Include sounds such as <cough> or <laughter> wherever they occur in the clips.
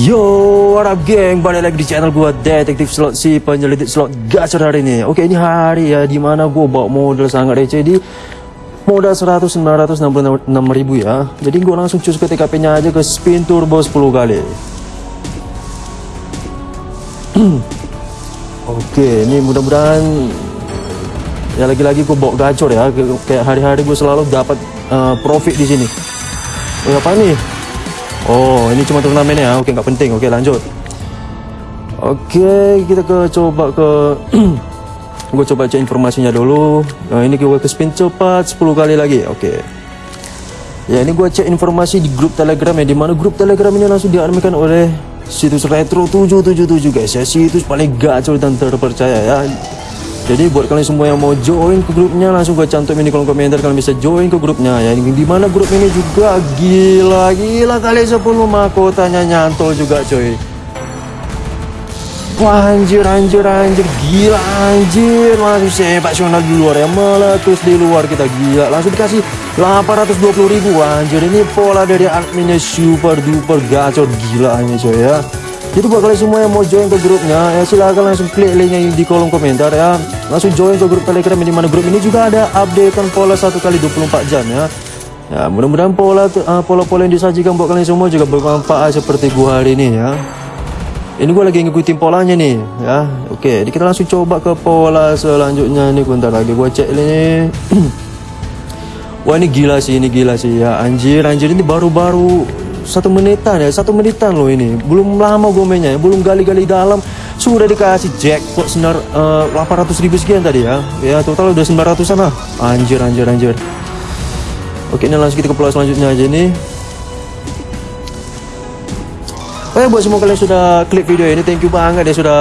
Yo, what up geng? Balik lagi di channel gua Detektif Slot si penyelidik slot gacor hari ini. Oke, ini hari ya di mana gua bawa modal sangat receh di modal 100 966 ribu ya. Jadi gua langsung cus ke TKP-nya aja ke spin turbo 10 kali. <clears throat> Oke, ini mudah-mudahan ya lagi-lagi gua bawa gacor ya. Kayak hari-hari gua selalu dapat uh, profit di sini. Oh, apa nih? Oh, ini cuma turnamen ya. Oke, nggak penting. Oke, lanjut. Oke, kita ke coba ke <clears throat> gue coba cek informasinya dulu. Nah, ini gue ke spin cepat 10 kali lagi. Oke. Ya, ini gue cek informasi di grup Telegram ya, di mana grup Telegram ini langsung diarmikan oleh situs Retro 777 guys ya. Situs paling gacor dan terpercaya ya. Jadi buat kalian semua yang mau join ke grupnya langsung gue cantumin di kolom komentar. Kalian bisa join ke grupnya ya. Di mana grup ini juga? Gila gila kali 10 mahkotanya nyantol juga coy. Wah anjir anjir anjir. Gila anjir. Langsung sensasional di luar ya. Meletus di luar kita. Gila langsung dikasih 820 ribu. Anjir ini pola dari adminnya super duper gacor. Gila ini coy ya jadi buat kalian semua yang mau join ke grupnya ya silahkan langsung klik linknya di kolom komentar ya. Langsung join ke grup telegram di mana grup ini juga ada updatekan pola satu kali 24 jam ya. Ya mudah-mudahan pola uh, pola-pola yang disajikan buat kalian semua juga bermanfaat seperti gua hari ini ya. Ini gua lagi ngikutin polanya nih ya. Oke jadi kita langsung coba ke pola selanjutnya nih bentar lagi gua cek ini <clears throat> wah ini gila sih ini gila sih ya. Anjir anjir ini baru-baru satu menitan ya satu menitan loh ini. Belum lama gue mainnya ya. belum gali-gali dalam. Sudah dikasih jackpot senar uh, 800 ribu sekian tadi ya. Ya total udah 900 sana anjir anjir anjir. Oke ini langsung kita ke pola selanjutnya aja nih. Oke buat semua kalian sudah klik video ini Thank you banget ya sudah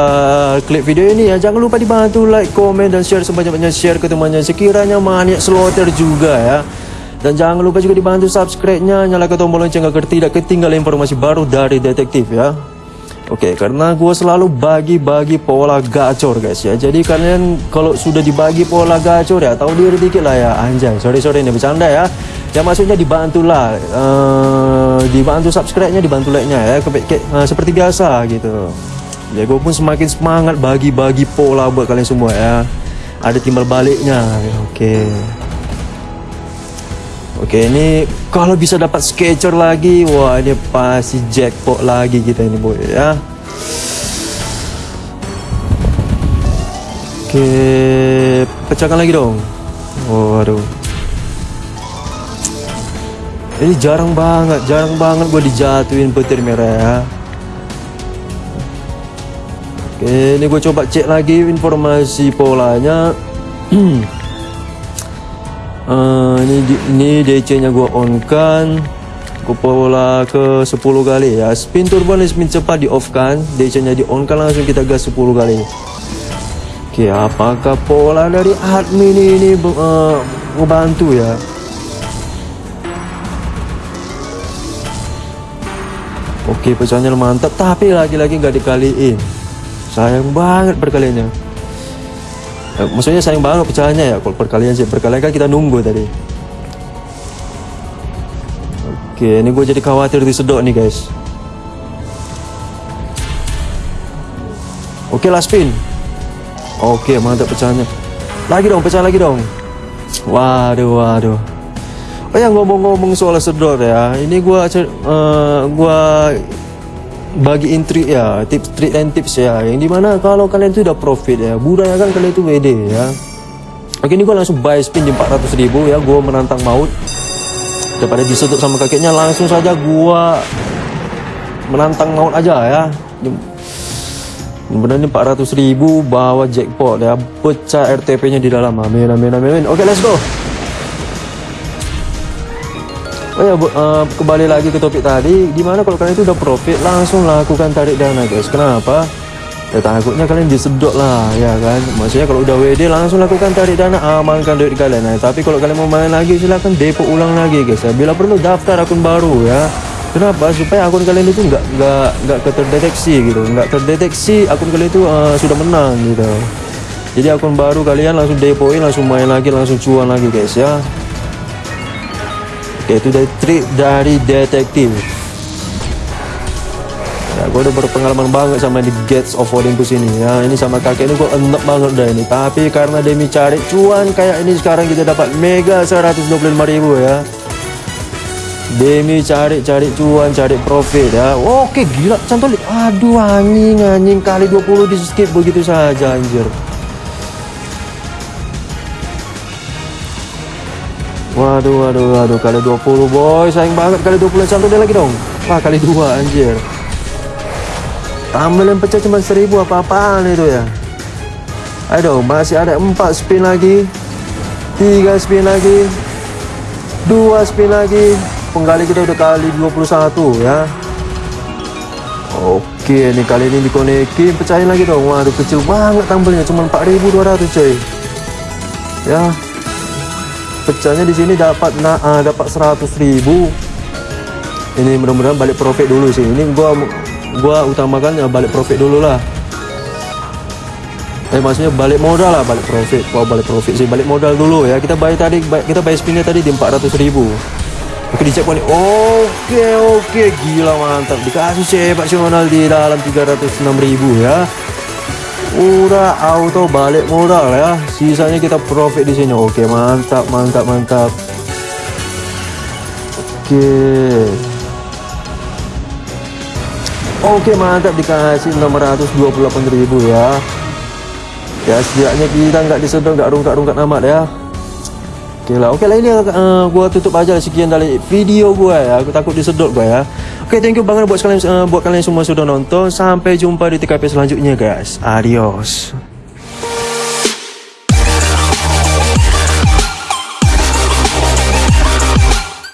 klik video ini ya. Jangan lupa dibantu like, komen, dan share Sebanyak-banyak share ke temannya. Sekiranya maniak slotter juga ya dan jangan lupa juga dibantu subscribe-nya, nyalakan tombol lonceng agar tidak ketinggalan informasi baru dari detektif ya. Oke, karena gue selalu bagi-bagi pola gacor guys ya. Jadi kalian kalau sudah dibagi pola gacor ya, tahu diri dikit lah ya. Anjay, sorry-sorry ini bercanda ya. Ya maksudnya dibantulah, uh, dibantu subscribe-nya, dibantu like-nya ya. Ke, ke, uh, seperti biasa gitu. Ya gue pun semakin semangat bagi-bagi pola buat kalian semua ya. Ada timbal baliknya. Oke. Oke ini kalau bisa dapat sketcher lagi Wah ini pasti jackpot lagi kita ini boy ya. Oke pecahkan lagi dong. Oh Ini jarang banget Jarang banget gue dijatuhin petir merah ya. Oke ini gue coba cek lagi informasi polanya <clears throat> uh, ini ini DC nya gua on kan pola ke 10 kali. Ya spin turbo nih spin cepat di off kan DC nya di on kan langsung kita gas 10 kali. Oke apakah pola dari admin ini uh, membantu ya? Oke pecahnya mantap. Tapi lagi-lagi nggak dikaliin. Sayang banget perkaliannya eh, maksudnya sayang banget pecahannya ya kalau perkalian sih. Perkalian kan kita nunggu tadi. Oke ini gue jadi khawatir disedot nih guys. Oke last spin. Oke mantap pecahannya. Lagi dong pecah lagi dong. Waduh waduh. Oh ya ngomong-ngomong soal sedot ya, ini gua uh, gua bagi intrik ya tips trik dan tips ya. Yang di mana kalau kalian itu udah profit ya budayakan kalian itu WD ya. Oke ini gue langsung buy spin di 400 ribu ya. Gue menantang maut. Daripada disedot sama kakeknya langsung saja gue menantang maut aja ya. Benar ini 400 ribu bawa jackpot ya. Pecah RTP nya di dalam. Amin amin amin oke let's go Oh ya, uh, kembali lagi ke topik tadi, di mana kalau kalian itu udah profit langsung lakukan tarik dana guys. Kenapa? Ya takutnya kalian disedot lah, ya kan? Maksudnya kalau udah WD langsung lakukan tarik dana, amankan duit kalian. Nah, tapi kalau kalian mau main lagi silahkan depo ulang lagi guys. Ya. Bila perlu daftar akun baru ya. Kenapa? Supaya akun kalian itu nggak nggak nggak terdeteksi gitu, nggak terdeteksi akun kalian itu uh, sudah menang gitu. Jadi akun baru kalian langsung depoin, langsung main lagi, langsung cuan lagi guys ya. Oke, itu dari trik dari detektif. ya gue udah berpengalaman banget sama di Gates of Olympus ini. Ya ini sama kakek ini gue enak banget dah ini. Tapi karena demi cari cuan kayak ini sekarang kita dapat mega 125 ribu ya. Demi cari-cari cuan cari profit ya. Oke gila contoh aduh anjing anjing kali 20 di skip begitu saja anjir Waduh, waduh, waduh, kali 20 boy, sayang banget kali 20 satu dia lagi dong. Wah, kali dua anjir. Tambah yang pecah cuma 1000 apa-apaan itu ya. Ayo masih ada 4 spin lagi. 3 spin lagi. 2 spin lagi. Penggali kita udah kali 21 ya. Oke, ini kali ini dikonekin, pecahin lagi dong. Waduh, kecil banget tambelnya, cuma 4200 coy. Ya, pecahnya di sini dapat nah, uh, dapat 100 ribu. Ini mudah-mudahan balik profit dulu sih. Ini gua gua utamakan ya balik profit dulu lah eh maksudnya balik modal lah balik profit. Gua balik profit sih. Balik modal dulu ya. Kita bayar tadi kita bayar spinnya tadi di 400 ribu. Oke dicek nih oke oke. Gila mantap. Dikasih sepak nasional di dalam 306 ribu ya udah auto balik modal ya. Sisanya kita profit di sini. Oke mantap mantap mantap. Oke. Oke mantap. Dikasih 628.000 ya. Ya setidaknya kita nggak disedot nggak rungkat-rungkat amat ya. Oke lah, oke lah. Ini uh, gua tutup aja sekian dari video gua ya. Aku takut disedot gua ya. Oke, thank you banget buat kalian uh, buat kalian semua sudah nonton. Sampai jumpa di TKP selanjutnya, guys. Adios.